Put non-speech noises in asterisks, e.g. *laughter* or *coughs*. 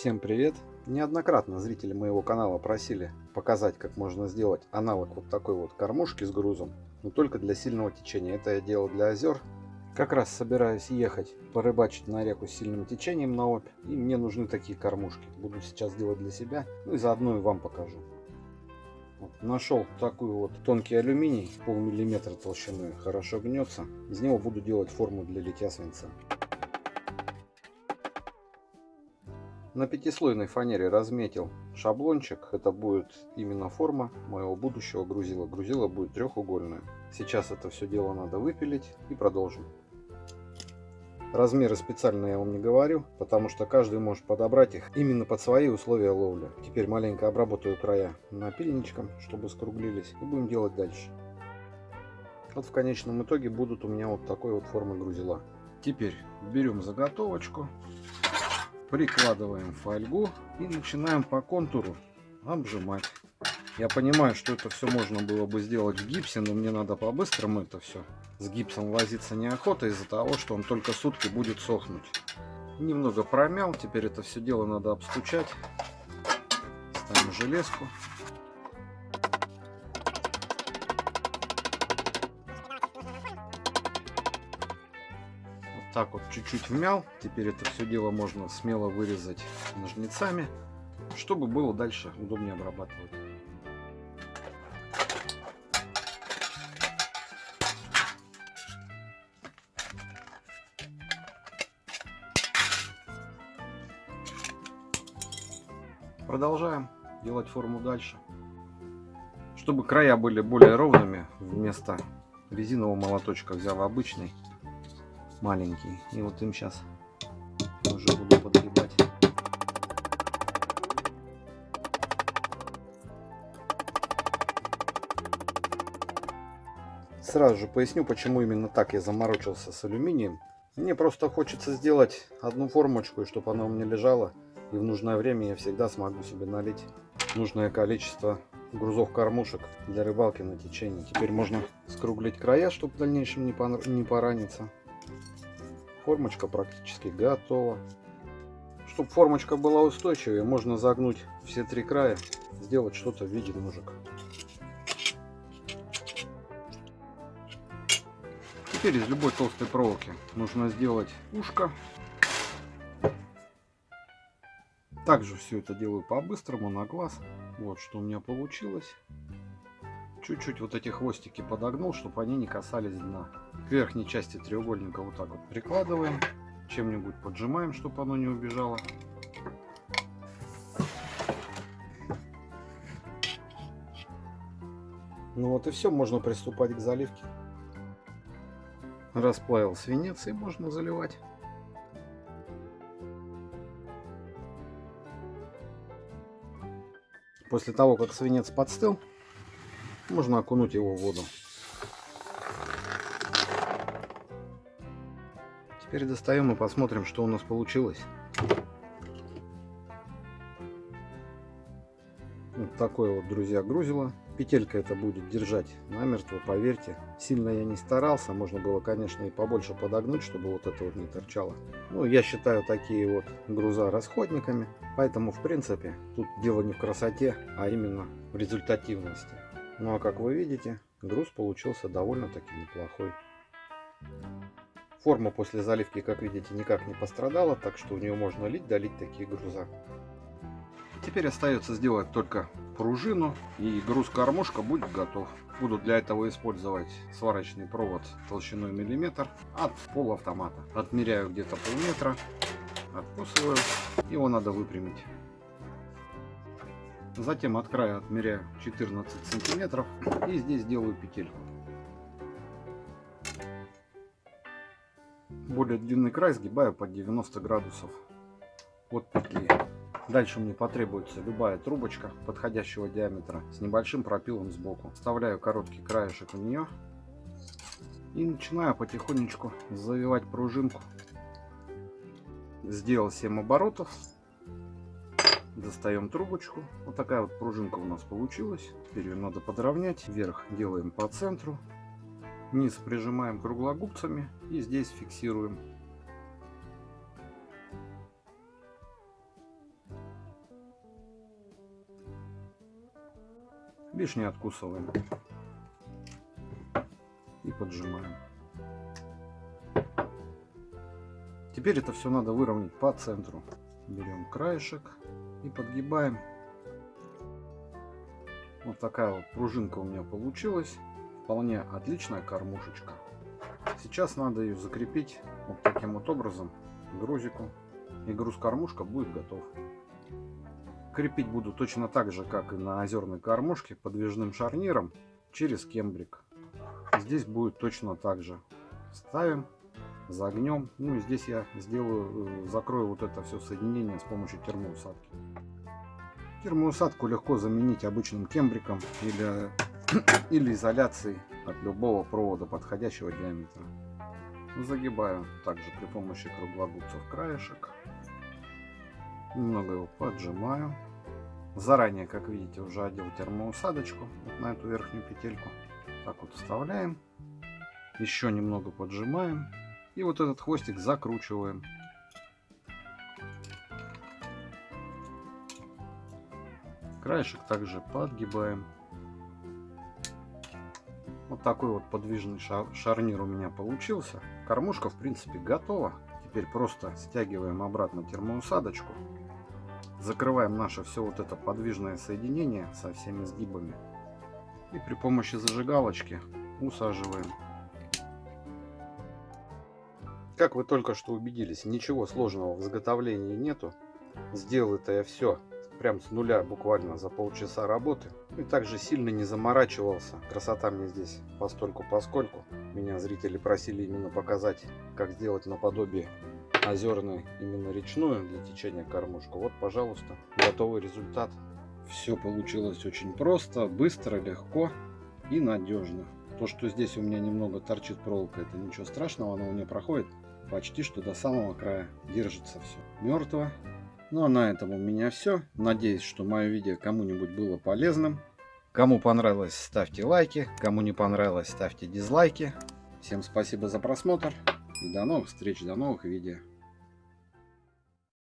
Всем привет! Неоднократно зрители моего канала просили показать, как можно сделать аналог вот такой вот кормушки с грузом, но только для сильного течения. Это я делал для озер. Как раз собираюсь ехать порыбачить на реку с сильным течением на Обь, и мне нужны такие кормушки. Буду сейчас делать для себя, ну и заодно и вам покажу. Вот, нашел такой вот тонкий алюминий, полмиллиметра толщиной, хорошо гнется. Из него буду делать форму для литья свинца. На пятислойной фанере разметил шаблончик. Это будет именно форма моего будущего грузила. Грузило будет трехугольное. Сейчас это все дело надо выпилить и продолжим. Размеры специально я вам не говорю, потому что каждый может подобрать их именно под свои условия ловли. Теперь маленько обработаю края напильничком, чтобы скруглились. И будем делать дальше. Вот в конечном итоге будут у меня вот такой вот формы грузила. Теперь берем заготовочку прикладываем фольгу и начинаем по контуру обжимать. Я понимаю, что это все можно было бы сделать в гипсе, но мне надо по-быстрому это все. С гипсом возиться неохота из-за того, что он только сутки будет сохнуть. Немного промял, теперь это все дело надо обстучать. Ставим железку. Так вот чуть-чуть вмял. Теперь это все дело можно смело вырезать ножницами, чтобы было дальше удобнее обрабатывать. Продолжаем делать форму дальше. Чтобы края были более ровными, вместо резинового молоточка взял обычный маленький. И вот им сейчас уже буду подгибать. Сразу же поясню, почему именно так я заморочился с алюминием. Мне просто хочется сделать одну формочку, чтобы она у меня лежала. И в нужное время я всегда смогу себе налить нужное количество грузов кормушек для рыбалки на течении. Теперь можно скруглить края, чтобы в дальнейшем не пораниться. Формочка практически готова. Чтобы формочка была устойчивее, можно загнуть все три края, сделать что-то в виде ножек. Теперь из любой толстой проволоки нужно сделать ушко. Также все это делаю по-быстрому, на глаз. Вот что у меня получилось. Чуть-чуть вот эти хвостики подогнул, чтобы они не касались дна. К верхней части треугольника вот так вот прикладываем. Чем-нибудь поджимаем, чтобы оно не убежало. Ну вот и все, можно приступать к заливке. Расплавил свинец и можно заливать. После того, как свинец подстыл, можно окунуть его в воду. Теперь достаем и посмотрим, что у нас получилось. Вот такое вот, друзья, грузило. Петелька это будет держать намертво, поверьте. Сильно я не старался. Можно было, конечно, и побольше подогнуть, чтобы вот это вот не торчало. Ну, я считаю такие вот груза расходниками. Поэтому, в принципе, тут дело не в красоте, а именно в результативности. Ну а как вы видите, груз получился довольно-таки неплохой. Форма после заливки, как видите, никак не пострадала, так что в нее можно лить, долить такие груза. Теперь остается сделать только пружину, и груз-кормушка будет готов. Буду для этого использовать сварочный провод толщиной миллиметр от полуавтомата. Отмеряю где-то полметра, откусываю, его надо выпрямить. Затем от края отмеряю 14 сантиметров и здесь делаю петельку. Более длинный край сгибаю под 90 градусов от петли. Дальше мне потребуется любая трубочка подходящего диаметра с небольшим пропилом сбоку. Вставляю короткий краешек в нее и начинаю потихонечку завивать пружинку. Сделал 7 оборотов достаем трубочку. Вот такая вот пружинка у нас получилась. Теперь ее надо подровнять. Вверх делаем по центру. Низ прижимаем круглогубцами и здесь фиксируем. Лишнее откусываем и поджимаем. Теперь это все надо выровнять по центру. Берем краешек и подгибаем. Вот такая вот пружинка у меня получилась. Вполне отличная кормушечка. Сейчас надо ее закрепить вот таким вот образом грузику. И груз-кормушка будет готов. Крепить буду точно так же, как и на озерной кормушке, подвижным шарниром через кембрик. Здесь будет точно так же. Ставим, загнем. Ну и здесь я сделаю, э, закрою вот это все соединение с помощью термоусадки. Термоусадку легко заменить обычным кембриком или, *coughs* или изоляцией от любого провода подходящего диаметра. Загибаю также при помощи круглогубцев краешек. Немного его поджимаю. Заранее, как видите, уже одел термоусадочку вот на эту верхнюю петельку. Так вот вставляем. Еще немного поджимаем. И вот этот хвостик закручиваем. Краешек также подгибаем. Вот такой вот подвижный шар шарнир у меня получился. Кормушка в принципе готова. Теперь просто стягиваем обратно термоусадочку. Закрываем наше все вот это подвижное соединение со всеми сгибами. И при помощи зажигалочки усаживаем. Как вы только что убедились, ничего сложного в изготовлении нету. Сделал это я все прям с нуля буквально за полчаса работы. И также сильно не заморачивался. Красота мне здесь постольку поскольку. Меня зрители просили именно показать, как сделать наподобие озерную, именно речную для течения кормушку. Вот, пожалуйста, готовый результат. Все получилось очень просто, быстро, легко и надежно. То, что здесь у меня немного торчит проволока, это ничего страшного, она у меня проходит почти что до самого края. Держится все мертво. Ну а на этом у меня все. Надеюсь, что мое видео кому-нибудь было полезным. Кому понравилось, ставьте лайки. Кому не понравилось, ставьте дизлайки. Всем спасибо за просмотр. И до новых встреч, до новых видео.